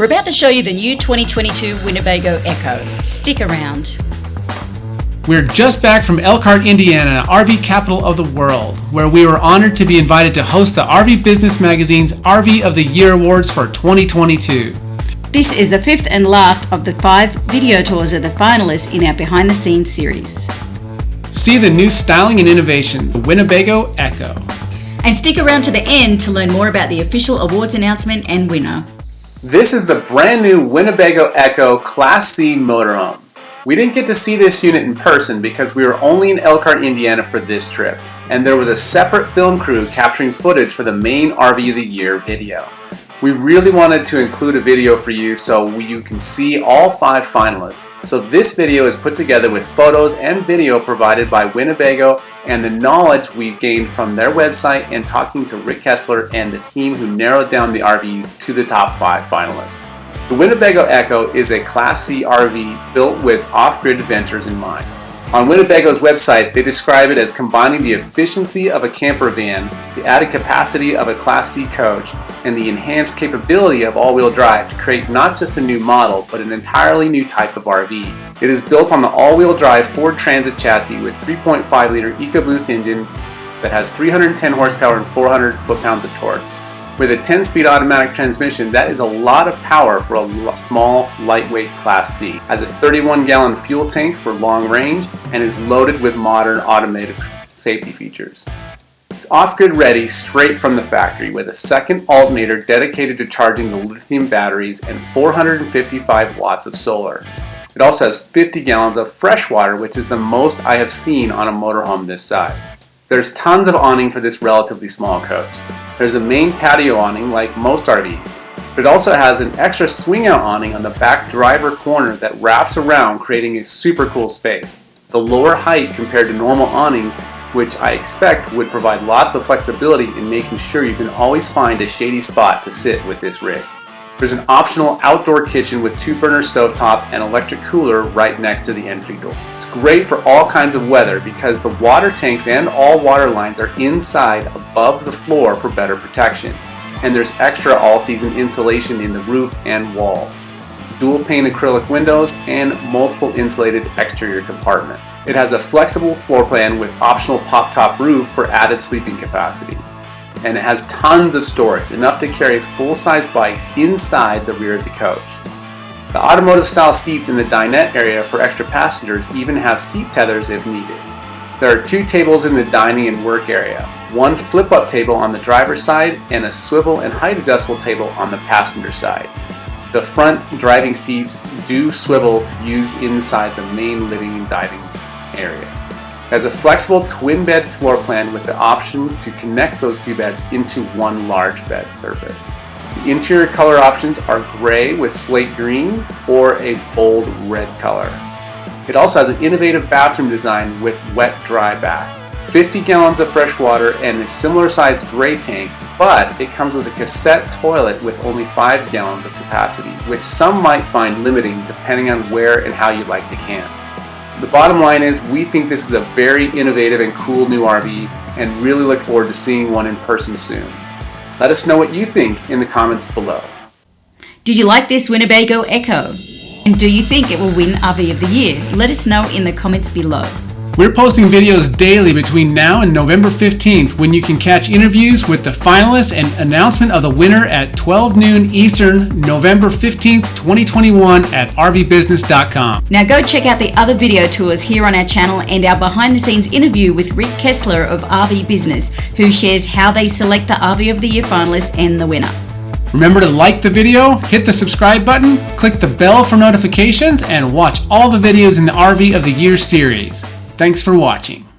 We're about to show you the new 2022 Winnebago Ekko. Stick around. We're just back from Elkhart, Indiana, RV capital of the world, where we were honored to be invited to host the RV Business Magazine's RV of the Year Awards for 2022. This is the fifth and last of the five video tours of the finalists in our behind the scenes series. See the new styling and innovation, the Winnebago Ekko. And stick around to the end to learn more about the official awards announcement and winner. This is the brand new Winnebago Ekko Class C motorhome. We didn't get to see this unit in person because we were only in Elkhart, Indiana for this trip, and there was a separate film crew capturing footage for the main RV of the Year video. We really wanted to include a video for you so you can see all five finalists. So this video is put together with photos and video provided by Winnebago and the knowledge we've gained from their website and talking to Rick Kessler and the team who narrowed down the RVs to the top five finalists. The Winnebago Ekko is a Class C RV built with off-grid adventures in mind. On Winnebago's website, they describe it as combining the efficiency of a camper van, the added capacity of a Class C coach, and the enhanced capability of all-wheel drive to create not just a new model, but an entirely new type of RV. It is built on the all-wheel drive Ford Transit chassis with 3.5-liter EcoBoost engine that has 310 horsepower and 400 foot-pounds of torque. With a 10-speed automatic transmission, that is a lot of power for a small, lightweight Class C. Has a 31-gallon fuel tank for long range and is loaded with modern automated safety features. It's off-grid ready straight from the factory with a second alternator dedicated to charging the lithium batteries and 455 watts of solar. It also has 50 gallons of fresh water, which is the most I have seen on a motorhome this size. There's tons of awning for this relatively small coach. There's the main patio awning like most RVs, but it also has an extra swing out awning on the back driver corner that wraps around creating a super cool space. The lower height compared to normal awnings which I expect would provide lots of flexibility in making sure you can always find a shady spot to sit with this rig. There's an optional outdoor kitchen with two burner stovetop and electric cooler right next to the entry door It's great for all kinds of weather because the water tanks and all water lines are inside above the floor for better protection. And there's extra all-season insulation in the roof and walls. Dual pane acrylic windows and multiple insulated exterior compartments. It has a flexible floor plan with optional pop-top roof for added sleeping capacity. And it has tons of storage, enough to carry full-size bikes inside the rear of the coach. The automotive style seats in the dinette area for extra passengers even have seat tethers if needed. There are two tables in the dining and work area, one flip up table on the driver's side and a swivel and height adjustable table on the passenger side. The front driving seats do swivel to use inside the main living and dining area. Has a flexible twin bed floor plan with the option to connect those two beds into one large bed surface. The interior color options are gray with slate green or a bold red color. It also has an innovative bathroom design with wet-dry bath. 50 gallons of fresh water and a similar sized gray tank, but it comes with a cassette toilet with only 5 gallons of capacity, which some might find limiting depending on where and how you like to camp. The bottom line is we think this is a very innovative and cool new RV and really look forward to seeing one in person soon. Let us know what you think in the comments below. Did you like this Winnebago Ekko? And do you think it will win RV of the Year? Let us know in the comments below. We're posting videos daily between now and November 15th when you can catch interviews with the finalists and announcement of the winner at 12 noon Eastern, November 15th, 2021 at rvbusiness.com. Now go check out the other video tours here on our channel and our behind the scenes interview with Rick Kessler of RV Business, who shares how they select the RV of the Year finalists and the winner. Remember to like the video, hit the subscribe button, click the bell for notifications, and watch all the videos in the RV of the Year series. Thanks for watching.